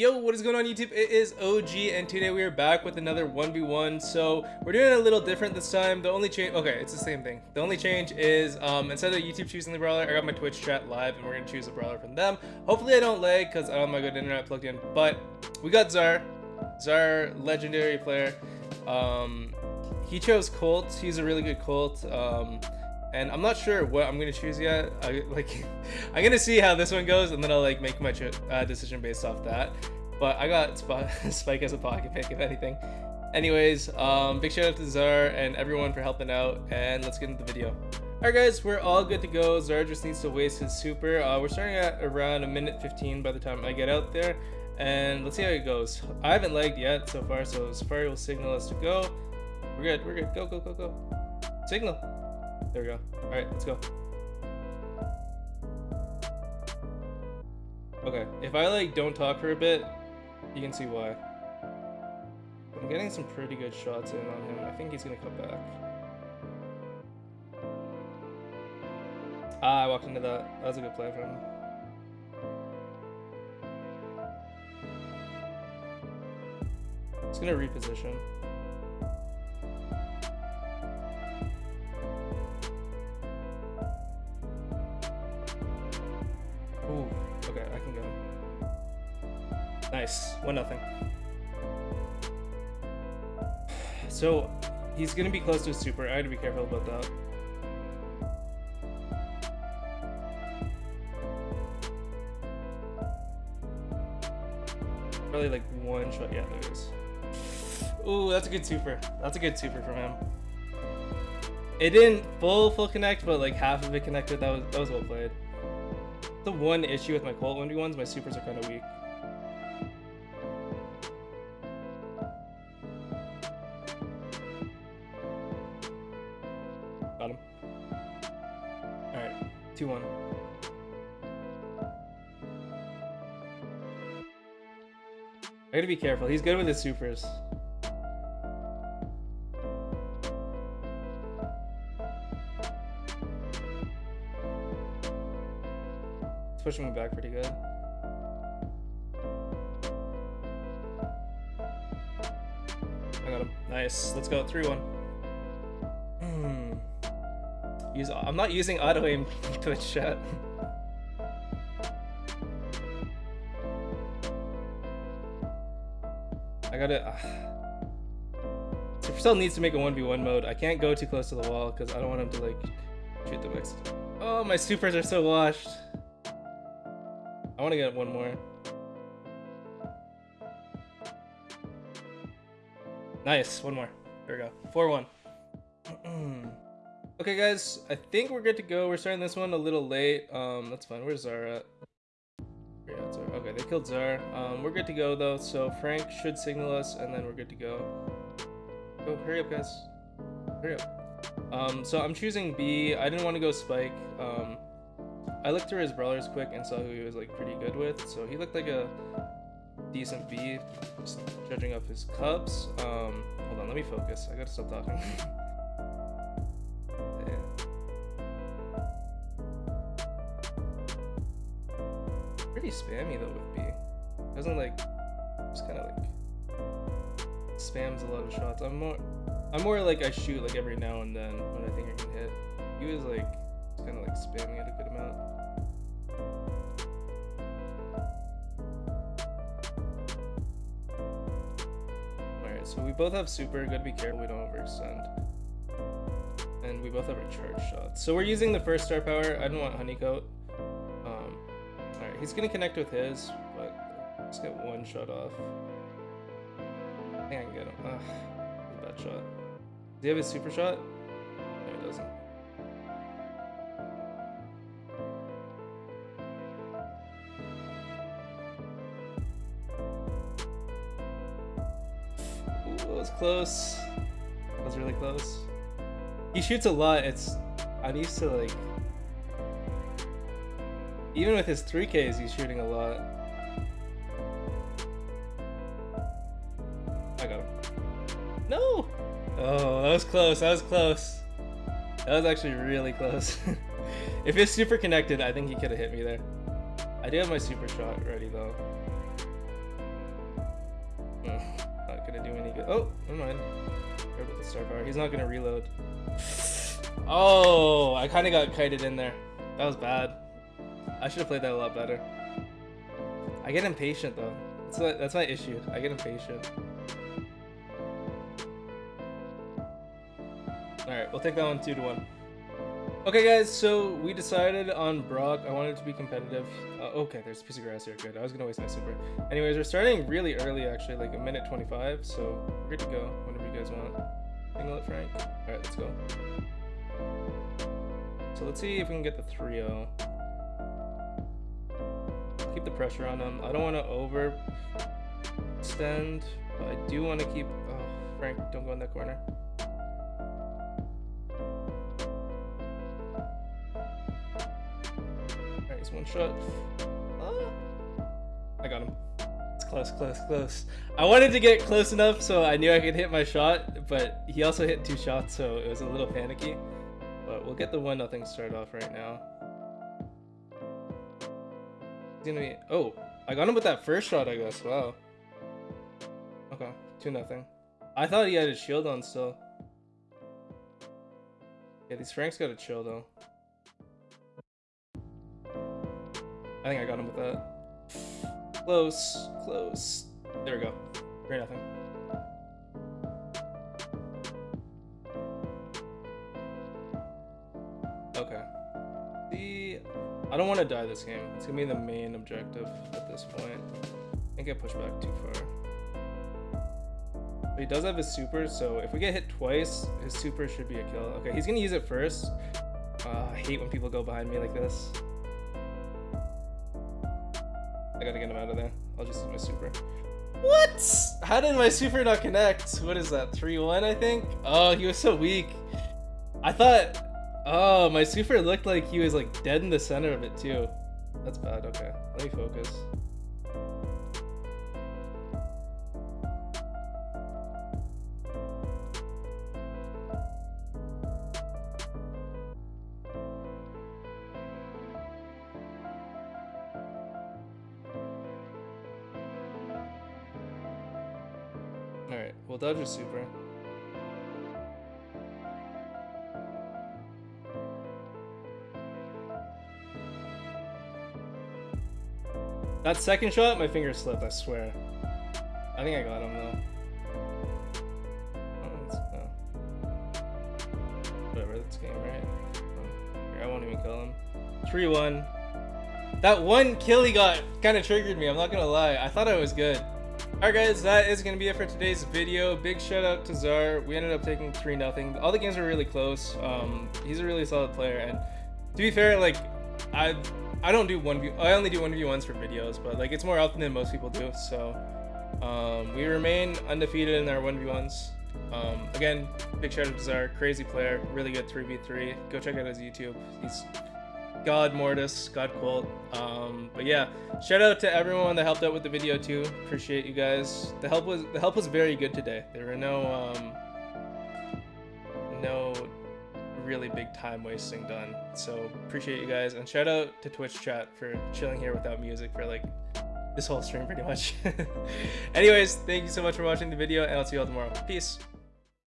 Yo, what is going on YouTube? It is OG and today we are back with another 1v1. So we're doing it a little different this time. The only change, okay, it's the same thing. The only change is um, instead of YouTube choosing the brawler, I got my Twitch chat live and we're gonna choose a brawler from them. Hopefully I don't lag because I don't have my good internet plugged in, but we got Zar. Zar, legendary player. Um, he chose Colt. He's a really good Colt. Um, and I'm not sure what I'm gonna choose yet. I, like, I'm gonna see how this one goes, and then I'll like make my uh, decision based off that. But I got Spike as a pocket pick, if anything. Anyways, um, big shout out to Zar and everyone for helping out, and let's get into the video. Alright guys, we're all good to go. Zar just needs to waste his super. Uh, we're starting at around a minute 15 by the time I get out there, and let's see how it goes. I haven't lagged yet so far, so Safari will signal us to go. We're good, we're good. Go, go, go, go. Signal. There we go. All right, let's go. Okay, if I like don't talk for a bit, you can see why. I'm getting some pretty good shots in on him. I think he's gonna come back. Ah, I walked into that. That was a good play from him. He's gonna reposition. Nice, one nothing. So he's gonna be close to a super. I gotta be careful about that. Probably like one shot. Yeah, there it is. Ooh, that's a good super. That's a good super from him. It didn't full full connect, but like half of it connected. That was that was well played. The one issue with my Colt 1v1s, my supers are kind of weak. Alright, 2-1. I gotta be careful. He's good with his supers. It's pushing me back pretty good. I got him. Nice. Let's go. 3-1. Hmm. Use, I'm not using auto aim Twitch chat. I gotta... Uh, Supercell needs to make a 1v1 mode. I can't go too close to the wall because I don't want him to like shoot the mix. Oh, my supers are so washed. I want to get one more. Nice, one more. There we go. 4-1. okay, guys, I think we're good to go. We're starting this one a little late. Um, that's fine. Where's Zara at? Okay, they killed Zara. Um, we're good to go, though, so Frank should signal us, and then we're good to go. Go, hurry up, guys. Hurry up. Um, so I'm choosing Bea. I didn't want to go Spike. Um, I looked through his brawlers quick and saw who he was like pretty good with. So he looked like a decent Bea, just judging off his Cubs. Um, hold on, let me focus. I gotta stop talking. Spammy though with Bea. Doesn't like just kind of like spams a lot of shots. I'm more I'm more like I shoot like every now and then when I think I can hit. He was like kind of like spamming it a good amount. Alright, so we both have super, gotta be careful we don't overextend. And we both have our charge shots. So we're using the first star power. I don't want honeycoat. He's gonna connect with his, but let's get one shot off. I think I can get him. Ugh, bad shot. Does he have his super shot? No, he doesn't. Ooh, that was close. That was really close. He shoots a lot. It's I'm used to like even with his 3Ks, he's shooting a lot. I got him. No! Oh, that was close. That was close. That was actually really close. if it's super connected, I think he could have hit me there. I do have my super shot ready though. Not gonna do any good. Oh, never mind. Care about the star power. He's not gonna reload. Oh, I kind of got kited in there. That was bad. I should have played that a lot better. I get impatient though. That's my, that's my issue. I get impatient. Alright, we'll take that one 2 to 1. Okay guys, so we decided on Brock. I wanted to be competitive. Uh, okay, there's a piece of grass here. Good. I was gonna waste my super. Anyways, we're starting really early actually, like a minute 25. So we're good to go whenever you guys want. Single it, Frank. Alright, let's go. So let's see if we can get the 3-0. Pressure on him. I don't want to overextend, but I do want to keep... Oh, Frank, don't go in that corner. Alright, he's one shot. Ah. I got him. It's close, close, close. I wanted to get close enough so I knew I could hit my shot, but he also hit two shots, so it was a little panicky. But we'll get the one nothing start off right now. Gonna be. Oh, I got him with that first shot, I guess. Wow. Okay, two nothing. I thought he had his shield on still. Yeah, these Franks gotta chill though. I think I got him with that. Close, close. There we go. Three nothing. Okay. The I don't want to die this game. It's gonna be the main objective at this point. Can't get pushed back too far. But he does have his super, so if we get hit twice, his super should be a kill. Okay, he's gonna use it first. Uh, I hate when people go behind me like this. I gotta get him out of there. I'll just use my super. What? How did my super not connect? What is that? 3-1, I think? Oh, he was so weak. I thought Oh, my super looked like he was like dead in the center of it too. That's bad, okay. Let me focus. Alright, we'll dodge a super. That second shot, my finger slipped, I swear. I think I got him though. Oh, Whatever, that's game, right? I won't even kill him. 3-1. That one kill he got kind of triggered me, I'm not gonna lie. I thought I was good. Alright guys, that is going to be it for today's video. Big shout out to Zar. We ended up taking 3 nothing. All the games were really close. Um, he's a really solid player. And to be fair, like, I I don't do one v. I only do one v ones for videos, but like it's more often than most people do. So um, we remain undefeated in our one v ones. Um, again, big shout out to Zar, crazy player, really good 3v3. Go check out his YouTube. He's God Mortis, God Quilt. Um, but yeah, shout out to everyone that helped out with the video too. Appreciate you guys. The help was the help was very good today. There were no um, no really big time wasting done. So appreciate you guys and shout out to Twitch chat for chilling here without music for like this whole stream pretty much. Anyways, thank you so much for watching the video and I'll see you all tomorrow. Peace.